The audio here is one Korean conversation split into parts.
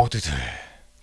모두들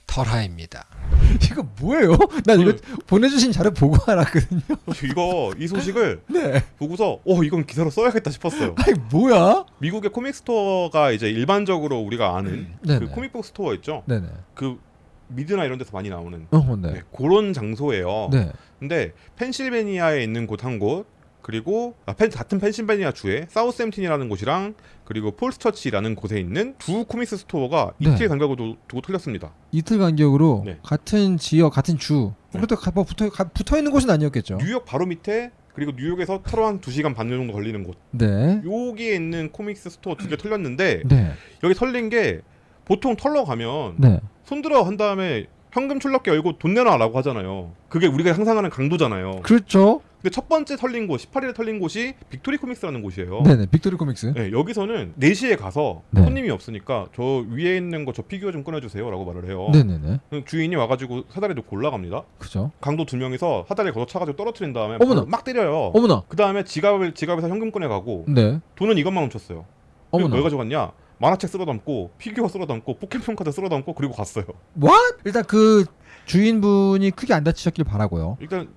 털하입니다. 이거 뭐예요? 난 이거 보내주신 자료 보고 알았거든요. 이거 이 소식을 네. 보고서 어 이건 기사로 써야겠다 싶었어요. 아니 뭐야? 미국의 comic store가 이제 일반적으로 우리가 아는 네네. 그 comic book store 있죠. 네네. 그 미드나 이런 데서 많이 나오는 어, 네. 네, 그런 장소예요. 네. 근데 펜실베니아에 있는 곳 한 곳, 그리고 아, 펜, 같은 펜실베니아 주에 사우스햄튼이라는 곳이랑 그리고 폴스처치라는 곳에 있는 두 comics store가 네. 이틀 간격으로 두고 털렸습니다. 이틀 간격으로 네. 같은 지역, 같은 주. 네. 그래도 가- 뭐 붙어 가- 붙어 있는 곳은 아니었겠죠. 뉴욕 바로 밑에 그리고 뉴욕에서 차로 한 2시간 반 정도 걸리는 곳. 네. 여기에 있는 comics store 두 개 털렸는데 네. 여기 털린 게 보통 털러 가면 네. 손들어 한 다음에 현금 출납기 열고 돈 내놔라고 하잖아요. 그게 우리가 상상하는 강도잖아요. 그렇죠. 근데 첫 번째 털린 곳, 18일에 털린 곳이 빅토리 코믹스라는 곳이에요. 네네. 빅토리 코믹스. 네, 여기서는 4시에 가서 네. 손님이 없으니까 저 위에 있는 거 저 피규어 좀 꺼내주세요라고 말을 해요. 네네네. 주인이 와가지고 사다리 놓고 올라갑니다. 그죠. 강도 두 명이서 사다리 걷어 차가지고 떨어뜨린 다음에 어머나. 막 때려요. 어머나. 그 다음에 지갑을 지갑에서 현금 꺼내가고 네. 돈은 이것만 훔쳤어요. 어머나. 왜 가져갔냐? 만화책 쓸어 담고 피규어 쓸어 담고 포켓몬 카드 쓸어 담고 그리고 갔어요. What? 일단 그 주인분이 크게 안 다치셨길 바라고요. 일단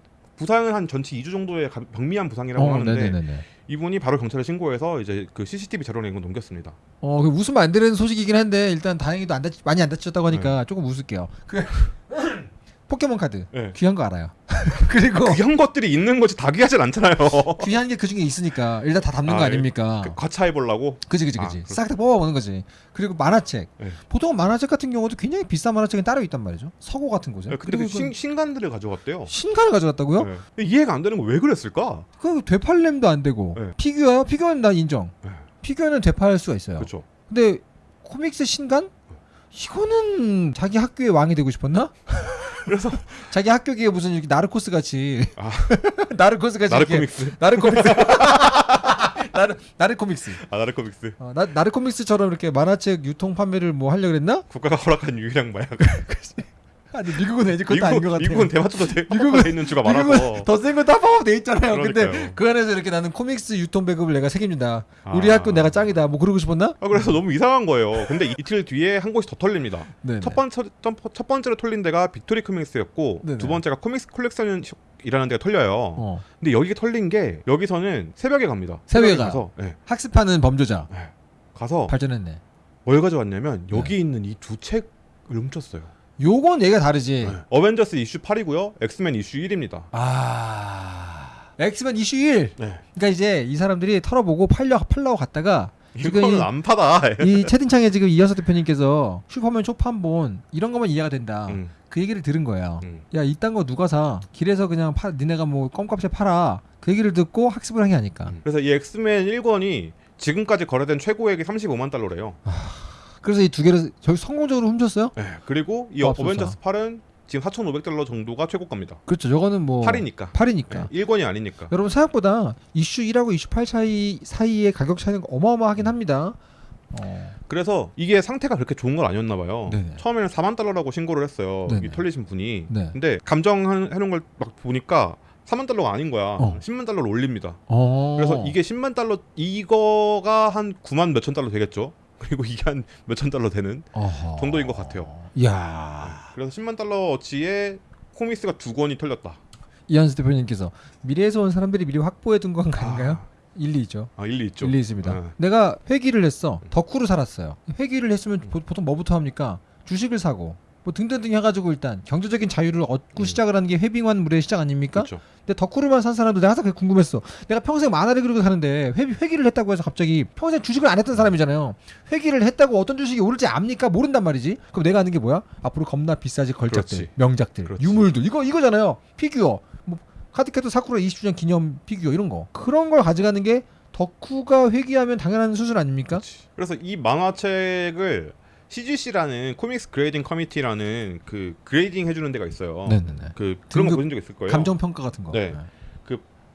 부상은 한 전치 2주 정도의 가- 병미한 부상이라고 어, 하는데 네네네네. 이분이 바로 경찰에 신고해서 이제 그 CCTV 자료를 이건 넘겼습니다. 어, 그 웃으면 안 되는 소식이긴 한데 일단 다행히도 안 다치, 많이 안 다치셨다고 네. 하니까 조금 웃을게요. 그 포켓몬 카드 네. 귀한 거 알아요. 그리고 귀한 것들이 있는 것이 다 귀하진 않잖아요. 귀한 게 그 중에 있으니까 일단 다 담는 아, 거 예. 아닙니까? 그 과차해 보려고. 그지 그지 아, 그지. 그렇죠. 싹다 뽑아보는 거지. 그리고 만화책. 네. 보통 만화책 같은 경우도 굉장히 비싼 만화책이 따로 있단 말이죠. 서고 같은 곳에. 네, 근데 그 신, 신간들을 가져갔대요. 신간을 가져갔다고요? 네. 이해가 안 되는 거 왜 그랬을까? 그 되팔렘도 안 되고 네. 피규어요? 피규어는 난 인정. 네. 피규어는 되팔 수가 있어요. 그렇죠. 근데 comics 신간? 이거는 자기 학교의 왕이 되고 싶었나? 그래서 자기 학교에 무슨 이렇게 나르코스 같이 아. 나르코스 같이 나르 이렇게- 코믹스. 나르 코믹스 나르 나르 코믹스 아 나르 코믹스. 어, 나 나르 코믹스처럼 이렇게 만화책 유통 판매를 뭐 하려 그랬나? 국가가 허락한 유일한 마약. 아니 미국은 왠지 그것도 아닌 것 미국, 같아요. 미국은 대마초도 대, 미국은- 돼 있는 주가 많아서. 더 센 건 다 포함돼 있잖아요. 근데 그러니까요. 그 안에서 이렇게 나는 comics 유통 배급을 내가 책임진다. 우리 아. 학교 내가 짱이다. 뭐 그러고 싶었나? 아, 그래서 너무 이상한 거예요. 근데 이틀 뒤에 한 곳이 더 털립니다. 네. 첫 번째 첫, 첫 번째로 털린 데가 빅토리 코믹스였고 네네. 두 번째가 코믹스 콜렉션 이라는 데가 털려요. 어. 근데 여기 털린 게 여기서는 새벽에 갑니다. 새벽에 가서 네, 학습하는 범죄자 가서 발전했네. 뭘 가져왔냐면 네. 여기 있는 이 두 책을 훔쳤어요. 요건 얘가 다르지. 네. 어벤져스 이슈 8이고요. 엑스맨 이슈 1입니다. 아. 엑스맨 이슈 1. 네. 그러니까 이제 이 사람들이 털어보고 팔려 팔라고 갔다가 이거는 이- 안 파다. 이 채팅창에 지금 이현석 대표님께서 슈퍼맨 초판본 이런 것만 이해가 된다. 음, 그 얘기를 들은 거예요. 음. 야 이딴 거 누가 사? 길에서 그냥 파, 니네가 뭐 껌값에 팔아. 그 얘기를 듣고 학습을 한 게 아닐까. 음. 그래서 이 엑스맨 1권이 지금까지 거래된 최고액이 35만 달러래요. 그래서 이 두 개를 저희 성공적으로 훔쳤어요? 네. 그리고 이 맙소사. 어벤져스 8은 지금 4,500달러 정도가 최고가입니다. 그렇죠. 저거는 뭐 8이니까. 8이니까. 네. 1권이 아니니까. 여러분 생각보다 이슈 1하고 이슈 8 사이 사이의 가격 차이는 어마어마하긴 합니다. 어. 그래서 이게 상태가 그렇게 좋은 건 아니었나 봐요. 네네. 처음에는 4만 달러라고 신고를 했어요. 네네. 이 털리신 분이. 네. 근데 감정해 놓은 걸 막 보니까 4만 달러가 아닌 거야. 어. 10만 달러를 올립니다. 어. 그래서 이게 10만 달러 이거가 한 9만 몇천 달러 되겠죠. 그리고 이게 한 몇천 달러 되는 어허. 정도인 것 같아요. 이야. 그래서 10만 달러 어치의 코믹스가 두 권이 털렸다. 이한수 대표님께서 미래에서 온 사람들이 미리 확보해 둔 건 아닌가요? 아, 일리 있죠. 아, 일리 있죠. 일리 있습니다. 아. 내가 회기를 했어. 덕후로 살았어요. 회기를 했으면 보, 보통 뭐부터 합니까? 주식을 사고 뭐 등등등 해가지고 일단 경제적인 자유를 얻고 음. 시작을 하는 게 회빙한 물의 시작 아닙니까? 그렇죠. 근데 덕후로만 산 사람도 내가 항상 궁금했어. 내가 평생 만화를 그리고 사는데 회, 회기를 했다고 해서 갑자기 평생 주식을 안 했던 사람이잖아요. 회귀를 했다고 어떤 주식이 오를지 압니까? 모른단 말이지. 그럼 내가 아는 게 뭐야? 앞으로 겁나 비싸질 걸작들, 그렇지. 명작들, 그렇지. 유물들 이거 이거잖아요. 피규어, 뭐 카드캡터 사쿠라 20주년 기념 피규어 이런 거 그런 걸 가져가는 게 덕후가 회귀하면 당연한 수순 아닙니까? 그래서 이 만화책을 CGC라는 comics grading committee라는 그 grading 해주는 데가 있어요. 네네네. 그 그런 거 보신 적 있을 거예요. 감정 평가 같은 거. 네.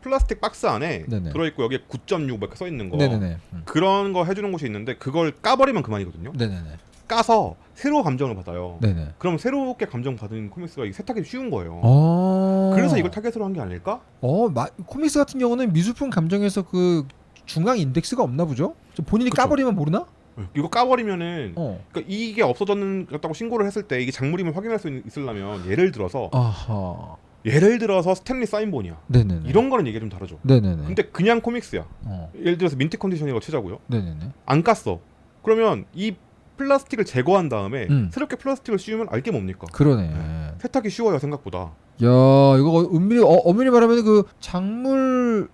플라스틱 박스 안에 네네. 들어있고 여기에 9.6 이렇게 써 있는 거. 네네네. 음. 그런 거 해주는 곳이 있는데 그걸 까버리면 그만이거든요. 네네네. 까서 새로 감정을 받아요. 네네. 그럼 새롭게 감정 받은 comics가 세탁이 쉬운 거예요. 어. 그래서 이걸 타겟으로 한 게 아닐까? 어, 마, comics 같은 경우는 미술품 감정에서 그 중앙 인덱스가 없나 보죠? 저 본인이 그쵸. 까버리면 모르나? 이거 까버리면은 어. 그러니까 이게 없어졌다고 신고를 했을 때 이게 장물임을 확인할 수 있- 있으려면 예를 들어서 아하. 예를 들어서 스탠리 사인본이야. 네네네. 이런 거는 얘기가 좀 다르죠. 네네네. 근데 그냥 comics야. 어. 예를 들어서 mint condition이라고 치자고요. 네네네. 안 깠어. 그러면 이 플라스틱을 제거한 다음에 음. 새롭게 플라스틱을 씌우면 알게 뭡니까? 그러네. 세탁이 쉬워요 생각보다. 야 이거 은밀히 어, 엄밀히 말하면 그 작물을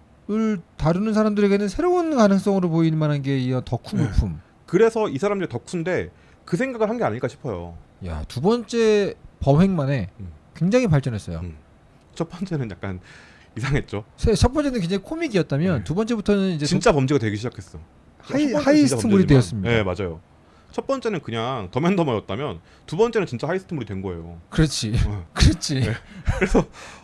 다루는 사람들에게는 새로운 가능성으로 보이는 만한 게 이 덕후 네. 물품. 그래서 이 사람들이 덕후인데 그 생각을 한 게 아닐까 싶어요. 야 두 번째 범행만에 음. 굉장히 발전했어요. 음. 첫 번째는 약간 이상했죠. 세- 첫 번째는 굉장히 코믹이었다면 네. 두 번째부터는 이제 진짜 범죄가 되기 시작했어. 하이- heist물이 되었습니다. 네 맞아요. 첫 번째는 그냥 덤앤더머였다면 두 번째는 진짜 heist물이 된 거예요. 그렇지, 어. 그렇지. 네.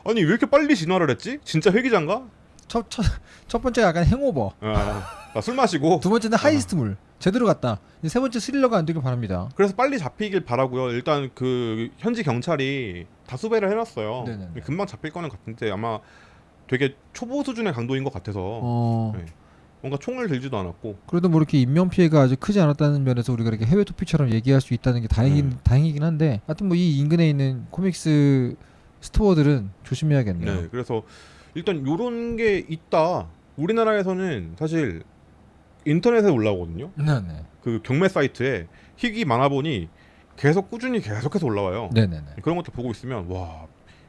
아니 왜 이렇게 빨리 진화를 했지? 진짜 회귀잔가? 첫, 첫, 첫 번째가 약간 행오버, 아, 아, 술 마시고 두 번째는 heist물 제대로 갔다. 세 번째 스릴러가 안 되길 바랍니다. 그래서 빨리 잡히길 바라고요. 일단 그 현지 경찰이 다 수배를 해놨어요. 네네네. 금방 잡힐 거는 같은데 아마 되게 초보 수준의 강도인 것 같아서 어, 네. 뭔가 총을 들지도 않았고 그래도 뭐 이렇게 인명 피해가 아주 크지 않았다는 면에서 우리가 이렇게 해외 토피처럼 얘기할 수 있다는 게 다행인 음. 다행이긴 한데, 하여튼 뭐 이 인근에 있는 코믹스 스토어들은 조심해야겠네요. 네. 그래서 일단 요런 게 있다. 우리나라에서는 사실 인터넷에 올라오거든요. 네, 네, 그 경매 사이트에 희귀 만화본이 계속 꾸준히 계속해서 올라와요. 네, 네, 네. 그런 것들 보고 있으면 와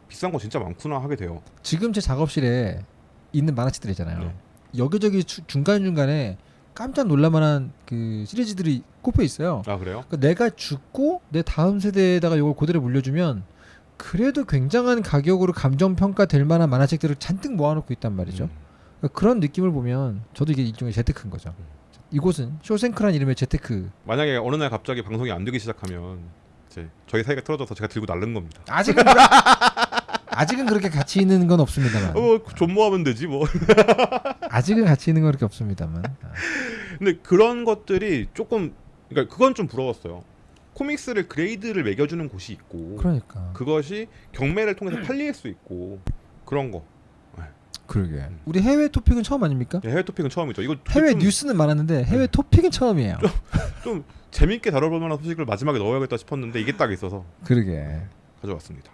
비싼 거 진짜 많구나 하게 돼요. 지금 제 작업실에 있는 만화책들 있잖아요. 네. 여기저기 중간 중간에 깜짝 놀랄만한 그 시리즈들이 꼽혀 있어요. 아 그래요? 그러니까 내가 죽고 내 다음 세대에다가 이걸 그대로 물려주면 그래도 굉장한 가격으로 감정 평가될 만한 만화책들을 잔뜩 모아놓고 있단 말이죠. 음. 그러니까 그런 느낌을 보면 저도 이게 일종의 재테크인 거죠. 이곳은 쇼생크란 이름의 재테크. 만약에 어느 날 갑자기 방송이 안 되기 시작하면 이제 저희 사이가 틀어져서 제가 들고 날른 겁니다. 아직은 그러- 아직은 그렇게 가치 있는 건 없습니다만. 어, 존모하면 되지 뭐. 아직은 가치 있는 건 그렇게 없습니다만. 아, 근데 그런 것들이 조금 그러니까 그건 좀 부러웠어요. 코믹스를 그레이드를 매겨주는 곳이 있고 그러니까. 그것이 경매를 통해서 팔릴 수 있고 그런 거. 그러게. 우리 해외 토픽은 처음 아닙니까? 해외 토픽은 처음이죠. 이거 해외 좀, 뉴스는 많았는데 해외 네. 토픽은 처음이에요. 좀 재밌게 다뤄볼 만한 소식을 마지막에 넣어야겠다 싶었는데 이게 딱 있어서 그러게. 가져왔습니다.